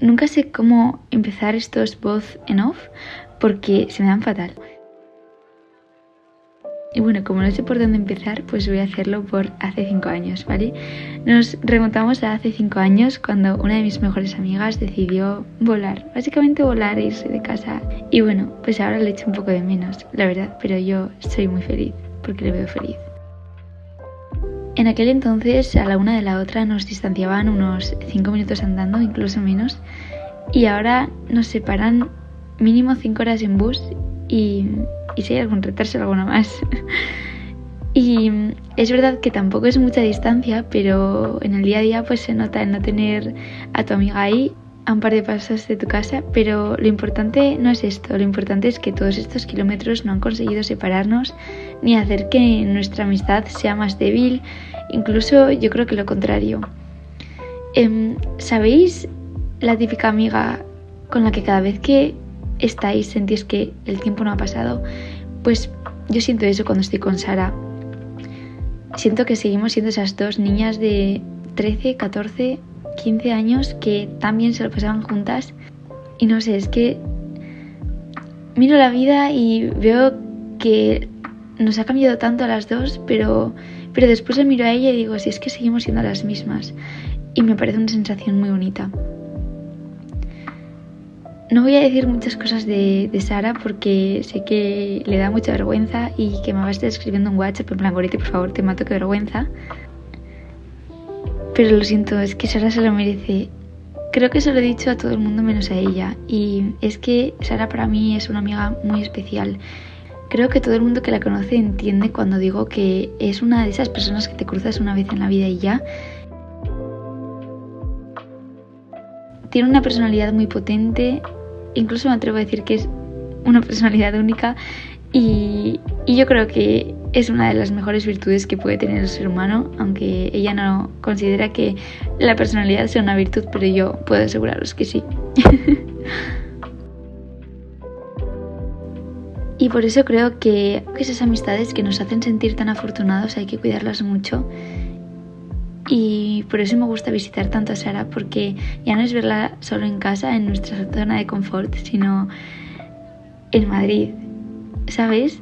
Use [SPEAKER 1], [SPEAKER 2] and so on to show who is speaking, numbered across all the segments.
[SPEAKER 1] nunca sé cómo empezar estos voz en off porque se me dan fatal. Y bueno, como no sé por dónde empezar, pues voy a hacerlo por hace 5 años, ¿vale? Nos remontamos a hace 5 años cuando una de mis mejores amigas decidió volar, básicamente volar e irse de casa. Y bueno, pues ahora le echo un poco de menos, la verdad, pero yo soy muy feliz porque le veo feliz. En aquel entonces, a la una de la otra nos distanciaban unos 5 minutos andando, incluso menos, y ahora nos separan mínimo 5 horas en bus y y si hay algún retraso alguna más. y es verdad que tampoco es mucha distancia, pero en el día a día pues se nota el no tener a tu amiga ahí a un par de pasos de tu casa, pero lo importante no es esto, lo importante es que todos estos kilómetros no han conseguido separarnos ni hacer que nuestra amistad sea más débil, incluso yo creo que lo contrario. Em, ¿Sabéis la típica amiga con la que cada vez que estáis, sentís que el tiempo no ha pasado, pues yo siento eso cuando estoy con Sara. Siento que seguimos siendo esas dos niñas de 13, 14, 15 años que también se lo pasaban juntas. Y no sé, es que miro la vida y veo que nos ha cambiado tanto a las dos, pero, pero después le miro a ella y digo, si es que seguimos siendo las mismas. Y me parece una sensación muy bonita. No voy a decir muchas cosas de, Sara porque sé que le da mucha vergüenza y que me va a estar escribiendo un WhatsApp en plan, por favor, te mato, qué vergüenza. Pero lo siento, es que Sara se lo merece. Creo que se lo he dicho a todo el mundo menos a ella. Y es que Sara para mí es una amiga muy especial. Creo que todo el mundo que la conoce entiende cuando digo que es una de esas personas que te cruzas una vez en la vida y ya. Tiene una personalidad muy potente, incluso me atrevo a decir que es una personalidad única y, yo creo que es una de las mejores virtudes que puede tener el ser humano, aunque ella no considera que la personalidad sea una virtud, pero yo puedo aseguraros que sí. y por eso creo que esas amistades que nos hacen sentir tan afortunados hay que cuidarlas mucho y por eso me gusta visitar tanto a Sara, porque ya no es verla solo en casa, en nuestra zona de confort, sino en Madrid. ¿Sabes?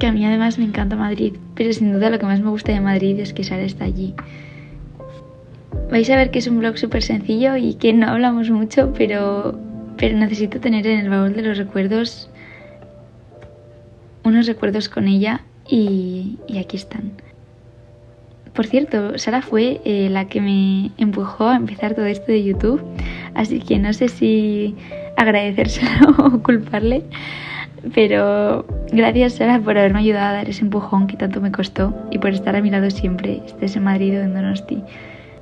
[SPEAKER 1] Que a mí además me encanta Madrid, pero sin duda lo que más me gusta de Madrid es que Sara está allí. Vais a ver que es un blog súper sencillo y que no hablamos mucho, pero, pero necesito tener en el baúl de los recuerdos unos recuerdos con ella y, y aquí están. Por cierto, Sara fue eh, la que me empujó a empezar todo esto de YouTube, así que no sé si agradecérselo o culparle, pero gracias Sara por haberme ayudado a dar ese empujón que tanto me costó y por estar a mi lado siempre, estés en Madrid o en Donosti.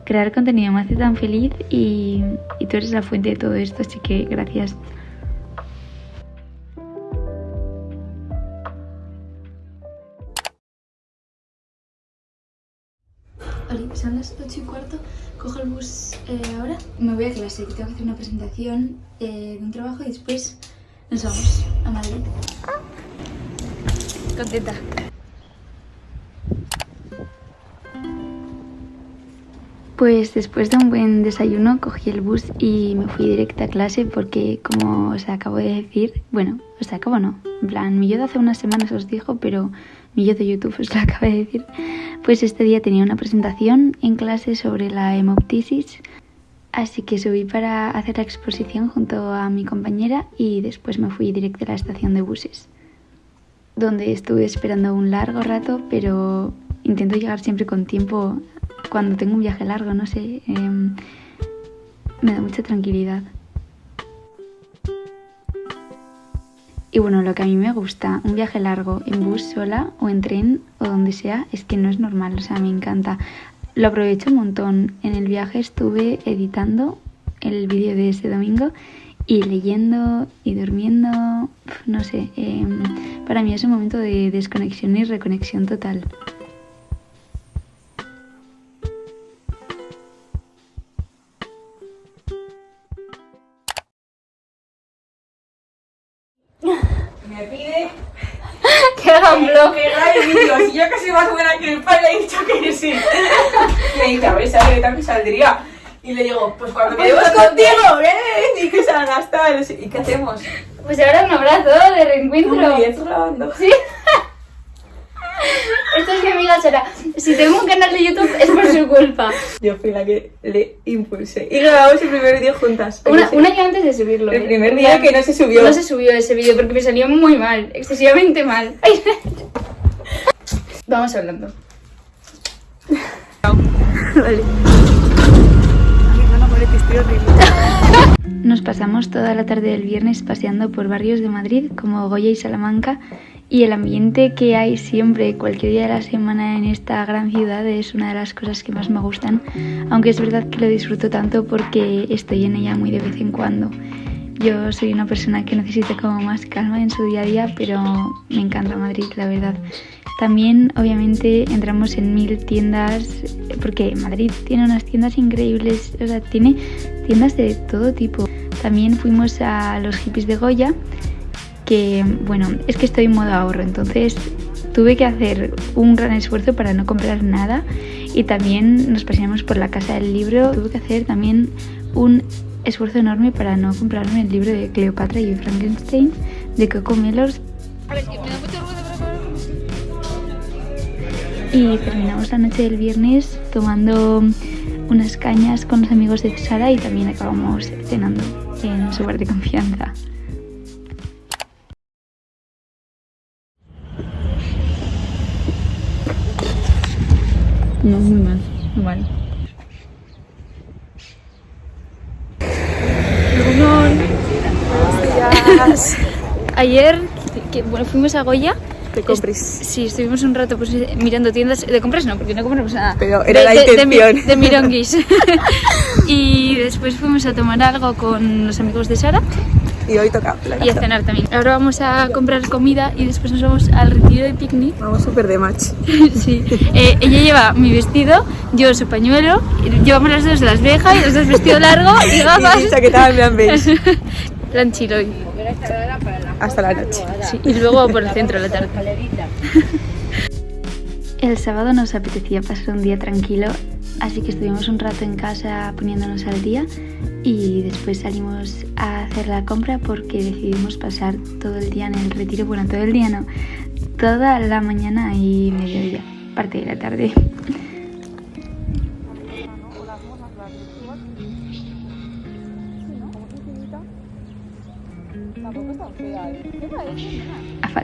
[SPEAKER 1] Crear contenido me hace tan feliz y, y tú eres la fuente de todo esto, así que gracias. Son las 8 y cuarto, cojo el bus eh, ahora. Me voy a clase, que tengo que hacer una presentación eh, de un trabajo y después nos vamos a Madrid. Contenta. Pues después de un buen desayuno cogí el bus y me fui directa a clase porque como os acabo de decir, bueno, os acabo no, en plan, mi yo de hace unas semanas os dijo, pero mi yo de YouTube os lo acabo de decir, pues este día tenía una presentación en clase sobre la hemoptisis, así que subí para hacer la exposición junto a mi compañera y después me fui directo a la estación de buses, donde estuve esperando un largo rato, pero intento llegar siempre con tiempo cuando tengo un viaje largo, no sé, em, me da mucha tranquilidad. Y bueno, lo que a mí me gusta, un viaje largo en bus sola o en tren o donde sea, es que no es normal, o sea, me encanta. Lo aprovecho un montón. En el viaje estuve editando el vídeo de ese domingo y leyendo y durmiendo, no sé, em, para mí es un momento de desconexión y reconexión total.
[SPEAKER 2] Saldría. Y le digo, pues cuando quedemos contigo, ven, y que se ha gastado. ¿Y qué hacemos?
[SPEAKER 1] Pues ahora un abrazo de reencuentro.
[SPEAKER 2] Uy, ¿estás grabando?
[SPEAKER 1] Sí. Esto es mi amiga Sara. Si tengo un canal de YouTube es por su culpa.
[SPEAKER 2] Yo fui la que le impulsé. Y grabamos el primer vídeo juntas.
[SPEAKER 1] Una- un año antes de subirlo.
[SPEAKER 2] El
[SPEAKER 1] ¿eh?
[SPEAKER 2] primer día que no se subió.
[SPEAKER 1] No se subió ese vídeo porque me salió muy mal, excesivamente mal. Ay. Vamos hablando.
[SPEAKER 2] Vale.
[SPEAKER 1] Nos pasamos toda la tarde del viernes paseando por barrios de Madrid como Goya y Salamanca y el ambiente que hay siempre, cualquier día de la semana en esta gran ciudad es una de las cosas que más me gustan, aunque es verdad que lo disfruto tanto porque estoy en ella muy de vez en cuando. Yo soy una persona que necesita como más calma en su día a día, pero me encanta Madrid, la verdad. También, obviamente, entramos en mil tiendas, porque Madrid tiene unas tiendas increíbles, o sea, tiene tiendas de todo tipo. También fuimos a los hippies de Goya, que, bueno, es que estoy en modo ahorro, entonces tuve que hacer un gran esfuerzo para no comprar nada y también nos paseamos por la casa del libro. Tuve que hacer también un esfuerzo enorme para no comprarme el libro de Cleopatra y Frankenstein de Coco Mellors. Y terminamos la noche del viernes tomando unas cañas con los amigos de Sara y también acabamos cenando en su bar de confianza. No, muy mal, muy mal. Ayer que, bueno, fuimos a Goya.
[SPEAKER 2] Te compres.
[SPEAKER 1] Sí, estuvimos un rato pues, mirando tiendas. De compras no, porque no compramos nada.
[SPEAKER 2] Pero era
[SPEAKER 1] De-
[SPEAKER 2] la
[SPEAKER 1] de- de
[SPEAKER 2] intención.
[SPEAKER 1] De, mironguis. y después fuimos a tomar algo con los amigos de Sara
[SPEAKER 2] Y hoy toca la
[SPEAKER 1] y a cenar también. Ahora vamos a comprar comida y después nos vamos al retiro de picnic.
[SPEAKER 2] Vamos súper de match.
[SPEAKER 1] Sí. Eh, ella lleva mi vestido, yo su pañuelo, llevamos las dos las vejas y los dos vestido largo y gafas.
[SPEAKER 2] Y chaqueta en plan beige.
[SPEAKER 1] Plan.
[SPEAKER 2] Hasta la noche.
[SPEAKER 1] Sí, y luego por el centro de la tarde. El sábado nos apetecía pasar un día tranquilo, así que estuvimos un rato en casa poniéndonos al día y después salimos a hacer la compra porque decidimos pasar todo el día en el retiro. Bueno, todo el día no, toda la mañana y mediodía, parte de la tarde.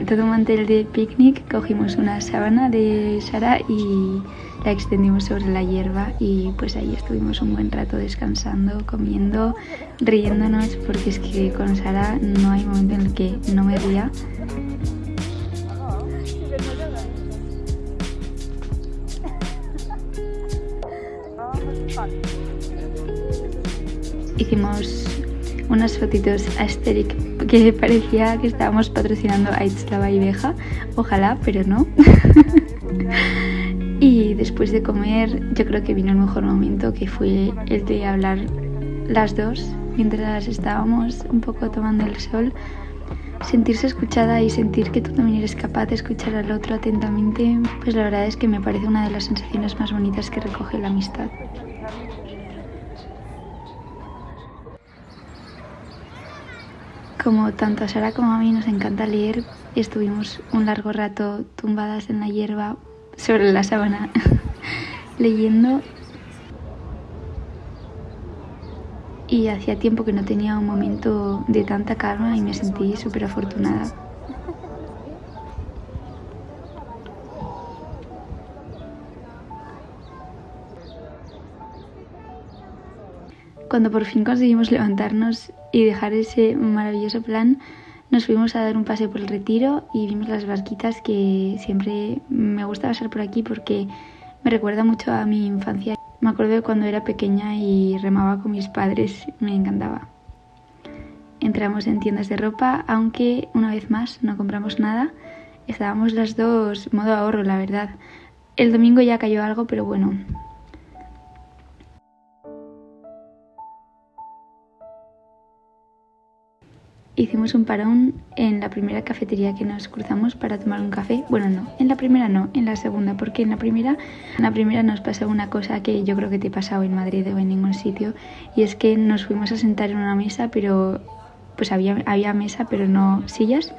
[SPEAKER 1] De un mantel de picnic, cogimos una sábana de Sara y la extendimos sobre la hierba y pues ahí estuvimos un buen rato descansando, comiendo, riéndonos, porque es que con Sara no hay momento en el que no me ría. Hicimos unas fotitos a Asterix que parecía que estábamos patrocinando a Itzlava y Beja. Ojalá, pero no. y después de comer, yo creo que vino el mejor momento, que fue el de hablar las dos mientras estábamos un poco tomando el sol. Sentirse escuchada y sentir que tú también eres capaz de escuchar al otro atentamente, pues la verdad es que me parece una de las sensaciones más bonitas que recoge la amistad. Como tanto a Sara como a mí nos encanta leer, estuvimos un largo rato tumbadas en la hierba sobre la sábana leyendo y hacía tiempo que no tenía un momento de tanta calma y me sentí súper afortunada. Cuando por fin conseguimos levantarnos y dejar ese maravilloso plan, nos fuimos a dar un paseo por el retiro y vimos las barquitas que siempre me gusta pasar por aquí porque me recuerda mucho a mi infancia. Me acuerdo de cuando era pequeña y remaba con mis padres, me encantaba. Entramos en tiendas de ropa, aunque una vez más no compramos nada. Estábamos las dos modo ahorro, la verdad. El domingo ya cayó algo, pero bueno, hicimos un parón en la primera cafetería que nos cruzamos para tomar un café. Bueno, no, en la primera no, en la segunda, porque en la primera, en la primera nos pasó una cosa que yo creo que te ha pasado en Madrid o en ningún sitio, y es que nos fuimos a sentar en una mesa, pero pues había, había mesa, pero no sillas.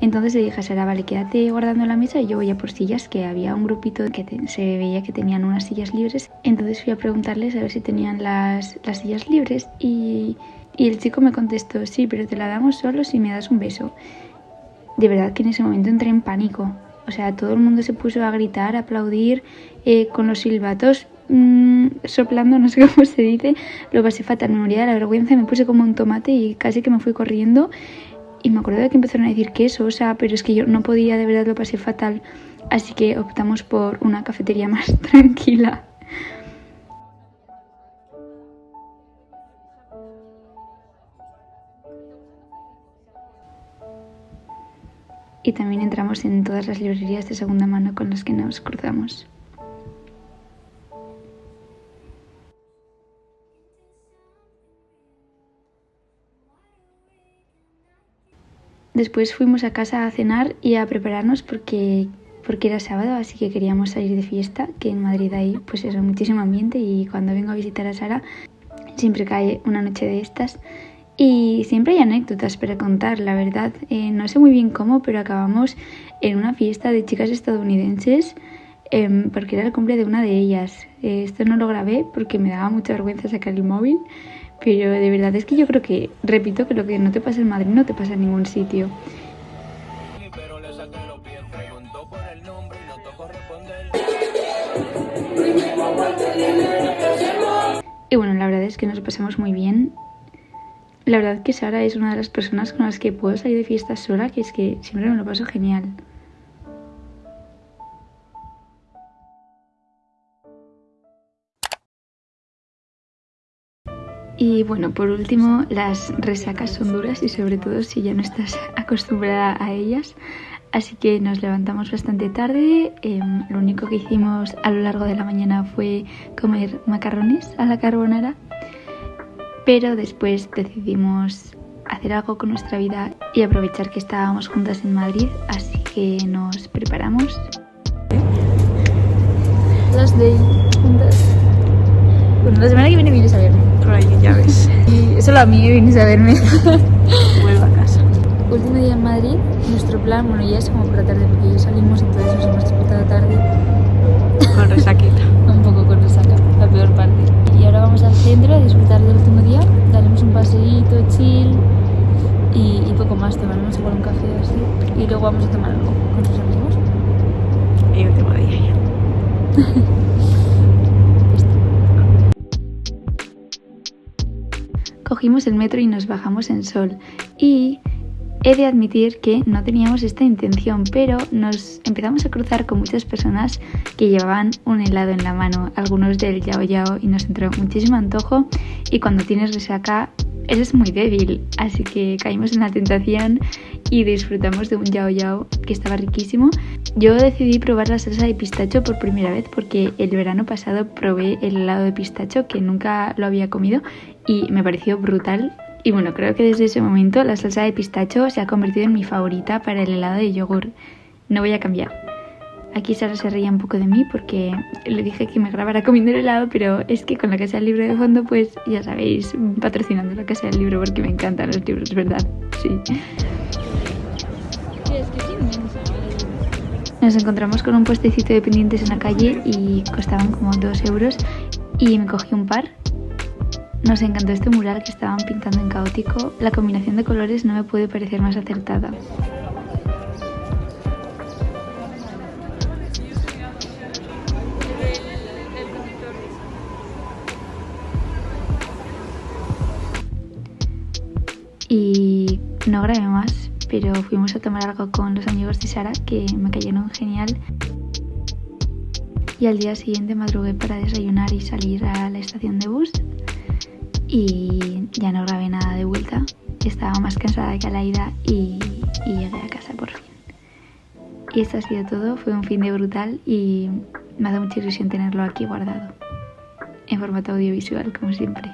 [SPEAKER 1] Entonces le dije a Sara, vale, quédate guardando la mesa y yo voy a por sillas, que había un grupito que se veía que tenían unas sillas libres. Entonces fui a preguntarles a ver si tenían las, las sillas libres y, y el chico me contestó, sí, pero te la damos solo si me das un beso. De verdad que en ese momento entré en pánico. O sea, todo el mundo se puso a gritar, a aplaudir, eh, con los silbatos mmm, soplando, no sé cómo se dice. Lo pasé fatal, me moría de la vergüenza, me puse como un tomate y casi que me fui corriendo. Y me acuerdo de que empezaron a decir queso, o sea, pero es que yo no podía, de verdad lo pasé fatal. Así que optamos por una cafetería más tranquila. Y también entramos en todas las librerías de segunda mano con las que nos cruzamos. Después fuimos a casa a cenar y a prepararnos porque, porque era sábado, así que queríamos salir de fiesta, que en Madrid hay pues eso, muchísimo ambiente y cuando vengo a visitar a Sara siempre cae una noche de estas y siempre hay anécdotas para contar, la verdad. Eh, no sé muy bien cómo, pero acabamos en una fiesta de chicas estadounidenses em, porque era el cumple de una de ellas. Eh, esto no lo grabé porque me daba mucha vergüenza sacar el móvil, pero de verdad es que yo creo que, repito, que lo que no te pasa en Madrid no te pasa en ningún sitio. Y bueno, la verdad es que nos pasamos muy bien. La verdad que Sara es una de las personas con las que puedo salir de fiesta sola, que es que siempre me lo paso genial. Y bueno, por último, las resacas son duras y sobre todo si ya no estás acostumbrada a ellas. Así que nos levantamos bastante tarde. Em, lo único que hicimos a lo largo de la mañana fue comer macarrones a la carbonara pero después decidimos hacer algo con nuestra vida y aprovechar que estábamos juntas en Madrid, así que nos preparamos. Las de juntas. Bueno, la semana que viene vienes a verme.
[SPEAKER 2] Por ahí, ya ves.
[SPEAKER 1] Y solo a mí vienes a verme.
[SPEAKER 2] Vuelvo a casa.
[SPEAKER 1] Último día en Madrid, nuestro plan, bueno, ya es como por la tarde, porque ya salimos, entonces nos hemos despertado tarde.
[SPEAKER 2] Con resaquita.
[SPEAKER 1] Un poco con resaca, la peor parte. Y ahora vamos al centro a disfrutar del último día, daremos un paseíto, chill y, y poco más, tomaremos igual un café así. Y luego vamos a tomar algo con sus amigos.
[SPEAKER 2] Y último día ya.
[SPEAKER 1] Cogimos el metro y nos bajamos en Sol. Y he de admitir que no teníamos esta intención, pero nos empezamos a cruzar con muchas personas que llevaban un helado en la mano, algunos del yao yao, y nos entró muchísimo antojo. Y cuando tienes resaca, eres muy débil, así que caímos en la tentación y disfrutamos de un yao yao que estaba riquísimo. Yo decidí probar la salsa de pistacho por primera vez porque el verano pasado probé el helado de pistacho que nunca lo había comido y me pareció brutal. Y bueno, creo que desde ese momento la salsa de pistacho se ha convertido en mi favorita para el helado de yogur. No voy a cambiar. Aquí Sara se reía un poco de mí porque le dije que me grabara comiendo el helado, pero es que con la casa del libro de fondo, pues ya sabéis, patrocinando la casa del libro porque me encantan los libros, ¿verdad? Sí. Nos encontramos con un puestecito de pendientes en la calle y costaban como dos euros y me cogí un par. Nos encantó este mural que estaban pintando en caótico. La combinación de colores no me puede parecer más acertada. Y no grabé más, pero fuimos a tomar algo con los amigos de Sara que me cayeron genial. Y al día siguiente madrugué para desayunar y salir a la estación de bus. Y ya no grabé nada de vuelta. Estaba más cansada que a la ida y, llegué a casa por fin. Y esto ha sido todo. Fue un fin de brutal y me ha dado mucha ilusión tenerlo aquí guardado. En formato audiovisual, como siempre.